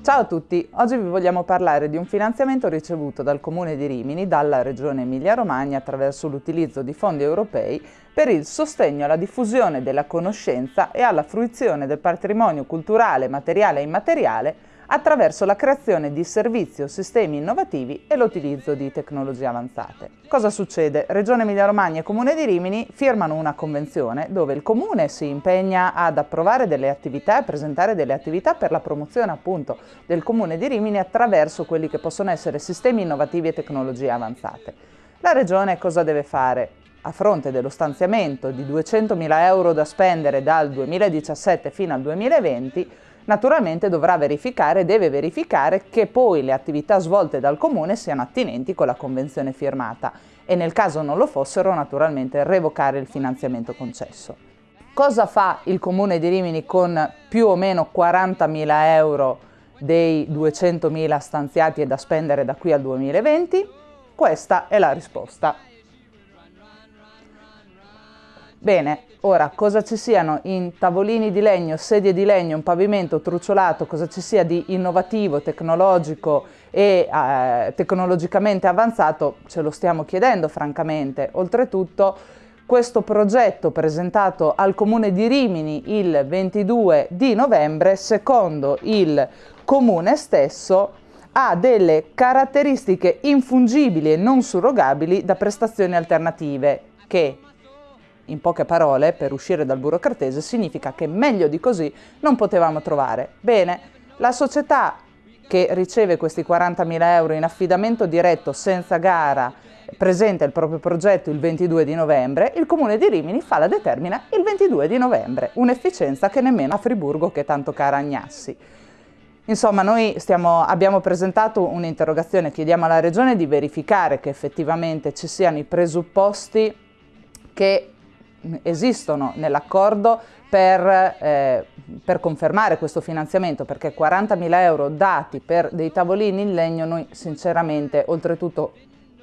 Ciao a tutti, oggi vi vogliamo parlare di un finanziamento ricevuto dal Comune di Rimini, dalla Regione Emilia-Romagna attraverso l'utilizzo di fondi europei per il sostegno alla diffusione della conoscenza e alla fruizione del patrimonio culturale, materiale e immateriale attraverso la creazione di servizi o sistemi innovativi e l'utilizzo di tecnologie avanzate. Cosa succede? Regione Emilia-Romagna e Comune di Rimini firmano una convenzione dove il Comune si impegna ad approvare delle attività e presentare delle attività per la promozione appunto del Comune di Rimini attraverso quelli che possono essere sistemi innovativi e tecnologie avanzate. La Regione cosa deve fare? a fronte dello stanziamento di 200.000 euro da spendere dal 2017 fino al 2020, naturalmente dovrà verificare, deve verificare che poi le attività svolte dal Comune siano attinenti con la convenzione firmata e nel caso non lo fossero naturalmente revocare il finanziamento concesso. Cosa fa il Comune di Rimini con più o meno 40.000 euro dei 200.000 stanziati e da spendere da qui al 2020? Questa è la risposta. Bene, ora cosa ci siano in tavolini di legno, sedie di legno, un pavimento truciolato, cosa ci sia di innovativo, tecnologico e eh, tecnologicamente avanzato, ce lo stiamo chiedendo francamente. Oltretutto questo progetto presentato al Comune di Rimini il 22 di novembre, secondo il Comune stesso, ha delle caratteristiche infungibili e non surrogabili da prestazioni alternative che in poche parole, per uscire dal burocratese, significa che meglio di così non potevamo trovare. Bene, la società che riceve questi 40.000 euro in affidamento diretto senza gara presenta il proprio progetto il 22 di novembre, il Comune di Rimini fa la determina il 22 di novembre, un'efficienza che nemmeno a Friburgo che tanto cara Agnassi. Insomma, noi stiamo, abbiamo presentato un'interrogazione, chiediamo alla Regione di verificare che effettivamente ci siano i presupposti che esistono nell'accordo per, eh, per, confermare questo finanziamento perché 40.000 euro dati per dei tavolini in legno noi sinceramente oltretutto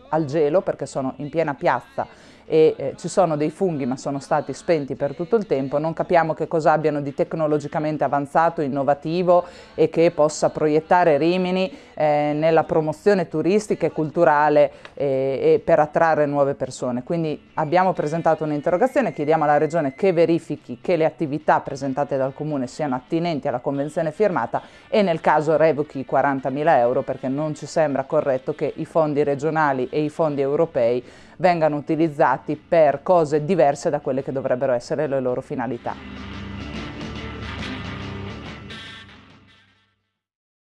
al gelo perché sono in piena piazza e eh, ci sono dei funghi ma sono stati spenti per tutto il tempo, non capiamo che cosa abbiano di tecnologicamente avanzato, innovativo e che possa proiettare Rimini eh, nella promozione turistica e culturale eh, e per attrarre nuove persone. Quindi abbiamo presentato un'interrogazione, chiediamo alla Regione che verifichi che le attività presentate dal Comune siano attinenti alla convenzione firmata e nel caso revochi i 40.000 euro perché non ci sembra corretto che i fondi regionali e i fondi europei vengano utilizzati per cose diverse da quelle che dovrebbero essere le loro finalità.